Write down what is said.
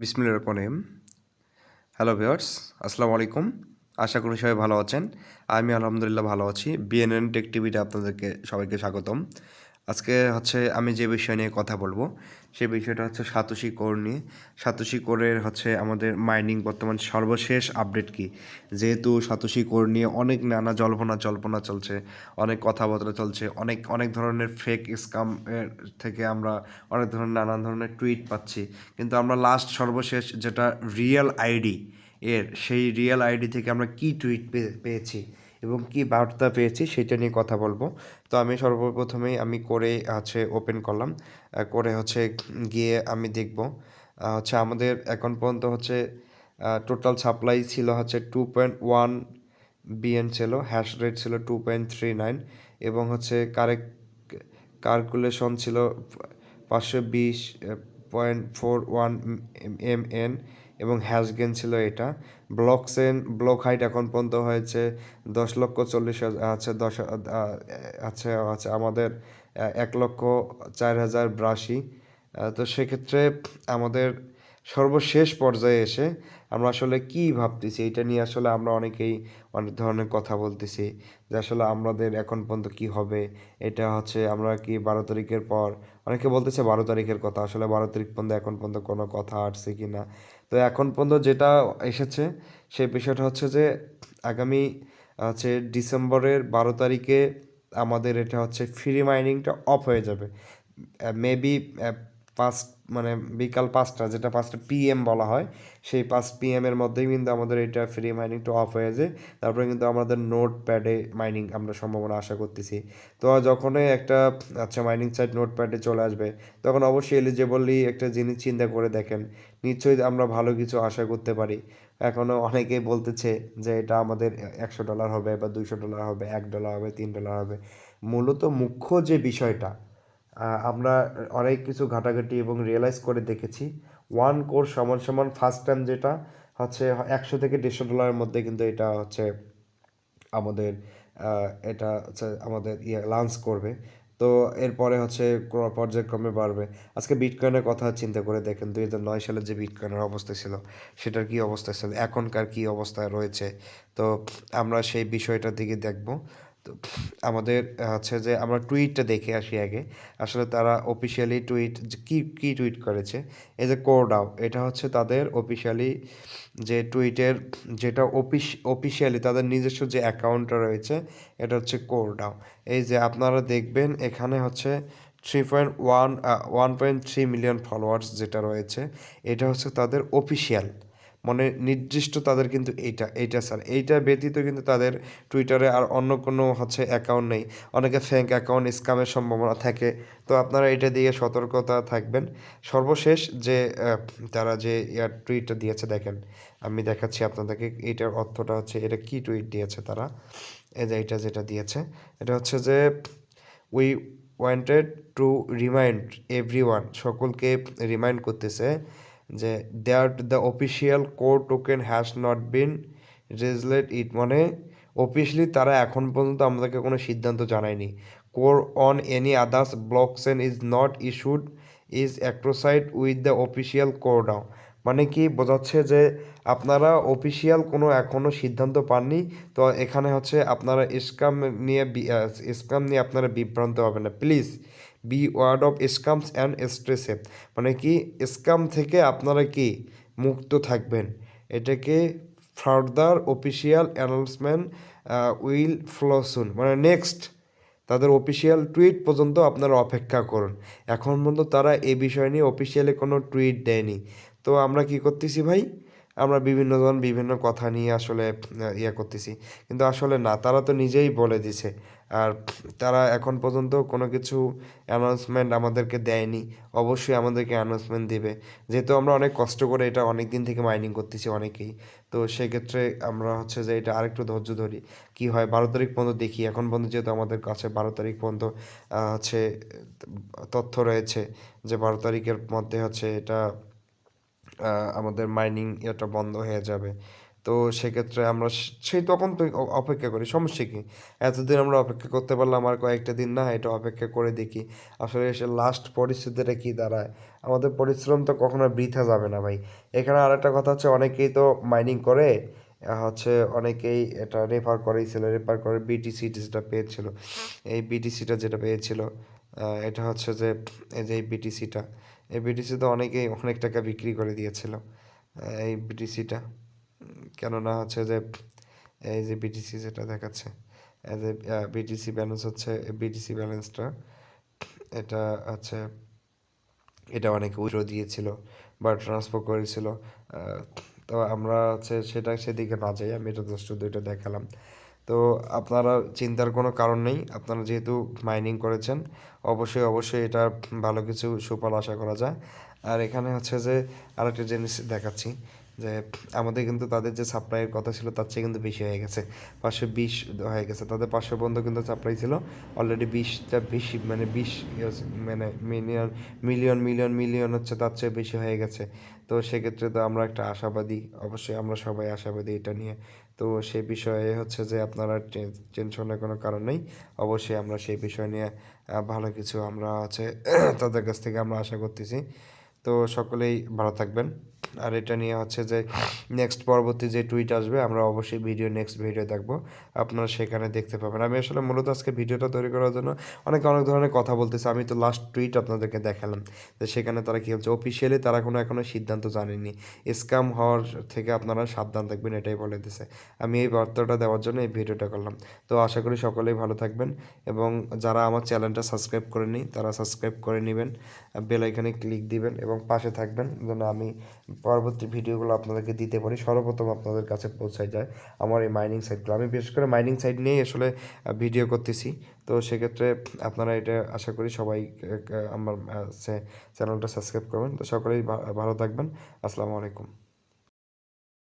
বিসমিল্লাহ রহমানিম hello viewers আসসালামু আলাইকুম। আশা করি সবাই ভালো আছেন। আমি আলহামদুলিল্লাহ ভালো আছি। বিএনএন টেক টিভিতে আপনাদেরকে সবাইকে স্বাগতম। আজকে হচ্ছে আমি যে বিষয় নিয়ে কথা বলব, সে বিষয়টা হচ্ছে সাতোশি কোর নিয়ে। সাতোশি কোরের হচ্ছে আমাদের মাইনিং বর্তমান সর্বশেষ আপডেট কি? যেহেতু সাতোশি কোর নিয়ে অনেক নানা জল্পনা জল্পনা চলছে, অনেক কথাবার্তা চলছে, অনেক অনেক ধরনের ফেক স্কাম থেকে আমরা অনেক ধরনের নানান ধরনের টুইট পাচ্ছি। কিন্তু আমরা লাস্ট সর্বশেষ যেটা রিয়েল আইডি এর, সেই রিয়েল আইডি থেকে আমরা কি টুইট পেয়েছি? এবং কি বার্তা পেয়েছি সেটা নিয়ে কথা বলব। তো আমি সর্বপ্রথমেই আমি করে হচ্ছে ওপেন করলাম। করে হচ্ছে গিয়ে আমি দেখব। হচ্ছে আমাদের এখন পর্যন্ত হচ্ছে টোটাল সাপ্লাই ছিল হচ্ছে টু পয়েন্ট ওয়ান বিএন ছিল হ্যাশ রেট ছিল টু পয়েন্ট থ্রি নাইন এবং হচ্ছে কারেক্ট কার্কুলেশন ছিল পাঁচশো বিশ point four one M N এবং হ্যাশ গেন ছিল এটা। ব্লক সেন ব্লক হাইট এখন পর্যন্ত হয়েছে দশ লক্ষ চল্লিশ আছে দশ আছে আছে আমাদের এক লক্ষ চার হাজার ব্রাশি। তো সেক্ষেত্রে আমাদের সর্বশেষ পর্যায়ে এসে আমরা আসলে কি ভাবতেছি এটা নিয়ে আসলে আমরা অনেকেই অনেক ধরনের কথা বলতেছি যে আসলে আমাদের এখন পর্যন্ত কি হবে। এটা হচ্ছে আমরা কি বারো তারিখের পর, অনেকে বলতেছে বারো তারিখের কথা, আসলে বারো তারিখ পর্যন্ত এখন পর্যন্ত কোনো কথা আসছে কি না তো এখন পর্যন্ত যেটা এসেছে, সেই বিষয়টা হচ্ছে যে আগামী, হচ্ছে ডিসেম্বরের বারো তারিখে আমাদের এটা হচ্ছে ফ্রি মাইনিংটা অফ হয়ে যাবে। মেবি পাঁচ মানে বিকাল পাঁচটা, যেটা পাঁচটা পিএম বলা হয়, সেই পাঁচ পিএমের মধ্যেই কিন্তু আমাদের এটা ফ্রি মাইনিংটা অফ হয়ে যায়। তারপরে কিন্তু আমাদের নোট প্যাডে মাইনিং আমরা সম্ভাবনা আশা করতেছি। তো যখনই একটা আচ্ছা মাইনিং সাইট নোট প্যাডে চলে আসবে, তখন অবশ্যই এলিজেবলি একটা জিনিস চিন্তা করে দেখেন। নিশ্চয়ই আমরা ভালো কিছু আশা করতে পারি। এখনও অনেকেই বলতেছে যে এটা আমাদের একশো ডলার হবে বা দুইশো ডলার হবে, এক ডলার হবে, তিন ডলার হবে। মূলত মুখ্য যে বিষয়টা আমরা অনেক কিছু ঘাটাঘাটি এবং রিয়েলাইজ করে দেখেছি। ওয়ান কোর সমান সমান ফার্স্ট টাইম যেটা হচ্ছে একশো থেকে দেড়শো ডলারের মধ্যে কিন্তু এটা হচ্ছে আমাদের এটা হচ্ছে আমাদের ইয়ে লাঞ্চ করবে। তো এরপরে হচ্ছে পর্যায়ক্রমে বাড়বে। আজকে বিটকয়েনের কথা চিন্তা করে দেখেন, দুই হাজার নয় সালে যে বিটকয়েনের অবস্থা ছিল, সেটার কি অবস্থা ছিল, এখনকার কি অবস্থায় রয়েছে? তো আমরা সেই বিষয়টার দিকে দেখব। তো আমাদের হচ্ছে যে আমরা টুইটটা দেখে আসি আগে। আসলে তারা অফিসিয়ালি টুইট কী কী টুইট করেছে? এই যে কোরডাও এটা হচ্ছে তাদের অফিসিয়ালি যে টুইটের যেটা অফিস অফিসিয়ালি তাদের নিজস্ব যে অ্যাকাউন্টটা রয়েছে, এটা হচ্ছে কোরডাও এই যে আপনারা দেখবেন এখানে হচ্ছে three point one one point three million followers যেটা রয়েছে, এটা হচ্ছে তাদের অফিসিয়াল মানে নির্দিষ্ট তাদের কিন্তু এইটা এইটা স্যার এইটা ব্যতীত কিন্তু তাদের টুইটারে আর অন্য কোনো হচ্ছে অ্যাকাউন্ট নেই। অনেকে ফ্যাঙ্ক অ্যাকাউন্ট স্ক্যামের সম্ভাবনা থাকে। তো আপনারা এটা দিয়ে সতর্কতা থাকবেন। সর্বশেষ যে তারা যে ইয়ার টুইটটা দিয়েছে, দেখেন, আমি দেখাচ্ছি আপনাদেরকে এইটার অর্থটা হচ্ছে, এটা কি টুইট দিয়েছে তারা? এই যে এটা যেটা দিয়েছে, এটা হচ্ছে যে we wanted to remind every সকলকে রিমাইন্ড করতেছে যে that the official core token has not been released it মানে অফিসিয়ালি তারা এখন পর্যন্ত আমাদেরকে কোনো সিদ্ধান্ত জানায়নি। Core on any others blockchain is not issued is associated with the official core down মানে কি বোঝাচ্ছে যে আপনারা অফিসিয়াল কোনো এখনও সিদ্ধান্ত পাননি, তো এখানে হচ্ছে আপনারা স্কাম নিয়ে স্কাম নিয়ে আপনারা বিভ্রান্ত হবেন না। Please beware of scams and স্ট্রেসে মানে কি স্কাম থেকে আপনারা কি মুক্ত থাকবেন? এটাকে further official announcement will follow soon মানে নেক্সট তাদের অফিসিয়াল টুইট পর্যন্ত আপনারা অপেক্ষা করুন। এখন পর্যন্ত তারা এ বিষয় নিয়ে অফিসিয়ালি কোনো টুইট দেয়নি। তো আমরা কি করতেছি ভাই? আমরা বিভিন্ন জন বিভিন্ন কথা নিয়ে আসলে ইয়ে করতেছি। কিন্তু আসলে না, তারা তো নিজেই বলে দিছে। আর তারা এখন পর্যন্ত কোনো কিছু অ্যানাউন্সমেন্ট আমাদেরকে দেয়নি। অবশ্যই আমাদেরকে অ্যানাউন্সমেন্ট দেবে। যেহেতু আমরা অনেক কষ্ট করে এটা অনেক দিন থেকে মাইনিং করতেছি অনেকেই। তো সেক্ষেত্রে আমরা হচ্ছে যে এটা আরেকটু ধৈর্য ধরি। কি হয়, বারো তারিখ পর্যন্ত দেখি। এখন পর্যন্ত যেহেতু আমাদের কাছে বারো তারিখ পর্যন্ত হচ্ছে তথ্য রয়েছে যে বারো তারিখের মধ্যে হচ্ছে এটা আমাদের মাইনিং এটা বন্ধ হয়ে যাবে। তো সেক্ষেত্রে আমরা সেই তখন তো অপেক্ষা করি, সমস্যা কি? এতদিন আমরা অপেক্ষা করতে পারলাম আর কয়েকটা দিন না, এটা অপেক্ষা করে দেখি। আসলে এসে লাস্ট পরিস্থিতিটা কি দাঁড়ায়? আমাদের পরিশ্রম তো কখনো বৃথা যাবে না ভাই। এখানে আরেকটা কথা হচ্ছে, অনেকেই তো মাইনিং করে হচ্ছে অনেকেই এটা রেফার করেছিল রেফার করে বিটিসি যেটা পেয়েছিল। এই বিটিসিটা যেটা পেয়েছিল এটা হচ্ছে যে, এই যে এই বিটিসিটা এই বিটিসি তো অনেকেই অনেক টাকা বিক্রি করে দিয়েছিল এই বিটিসিটা কেননা হচ্ছে যে, এই যে বিটিসি যেটা দেখাচ্ছে যে বিটিসি ব্যালেন্স হচ্ছে বিটিসি ব্যালেন্সটা এটা হচ্ছে, এটা অনেকে উইথড্র দিয়েছিল বা ট্রান্সফার করেছিল তো আমরা হচ্ছে সেটা সেদিকে না যাই, আমি এটা জাস্ট দুইটা দেখালাম। তো আপনারা চিন্তার কোনো কারণ নেই, আপনারা যেহেতু মাইনিং করেছেন, অবশ্যই অবশ্যই এটা ভালো কিছু সুফল আশা করা যায়। আর এখানে হচ্ছে যে আরেকটা জিনিস দেখাচ্ছি যে, আমাদের কিন্তু তাদের যে সাপ্লাইয়ের কথা ছিল তার চেয়ে কিন্তু বেশি হয়ে গেছে। পাঁচশো বিশ হয়ে গেছে। তাদের পাঁচশো পর্যন্ত কিন্তু সাপ্লাই ছিল। অলরেডি বিশটা বেশি মানে বিশ মানে মিলিয়ন মিলিয়ন মিলিয়ন মিলিয়ন হচ্ছে তার চেয়ে বেশি হয়ে গেছে। তো সেক্ষেত্রে তো আমরা একটা আশাবাদী, অবশ্যই আমরা সবাই আশাবাদী এটা নিয়ে। তো সেই বিষয়ে হচ্ছে যে আপনারা টেনশনের কোনো কারণ নেই। অবশ্যই আমরা সেই বিষয় নিয়ে ভালো কিছু আমরা আছে, তাদের কাছ থেকে আমরা আশা করতেছি। তো সকলেই ভালো থাকবেন। আর এটা নিয়ে হচ্ছে যে নেক্সট পরবর্তী যে টুইট আসবে, আমরা অবশ্যই ভিডিও নেক্সট ভিডিও দেখব। আপনারা সেখানে দেখতে পাবেন। আমি আসলে মূলত আজকে ভিডিওটা তৈরি করার জন্য অনেক অনেক ধরনের কথা বলতেছি, আমি তো লাস্ট টুইট আপনাদেরকে দেখালাম। তো সেখানে তারা কী হচ্ছে অফিসিয়ালি তারা কোনো এখনও সিদ্ধান্ত জানেনি স্ক্যাম হওয়ার থেকে আপনারা সাবধান থাকবেন, এটাই বলে দিছে। আমি এই বার্তাটা দেওয়ার জন্য এই ভিডিওটা করলাম। তো আশা করি সকলেই ভালো থাকবেন এবং যারা আমার চ্যানেলটা সাবস্ক্রাইব করে করেনি তারা সাবস্ক্রাইব করে নেবেন, বেল আইকনে ক্লিক দিবেন এবং পাশে থাকবেন, যেন আমি পরবর্তী ভিডিওগুলো আপনাদেরকে দিতে পারি। সর্বপ্রথম আপনাদের কাছে পৌঁছায় যায় আমার এই মাইনিং সাইটগুলো আমি বিশেষ করে মাইনিং সাইট নিয়েই আসলে ভিডিও করতেছি। তো সেক্ষেত্রে আপনারা এটা আশা করি সবাই আমার চ্যানেলটা সাবস্ক্রাইব করবেন। তো সকলেই ভালো থাকবেন। আসসালামু আলাইকুম।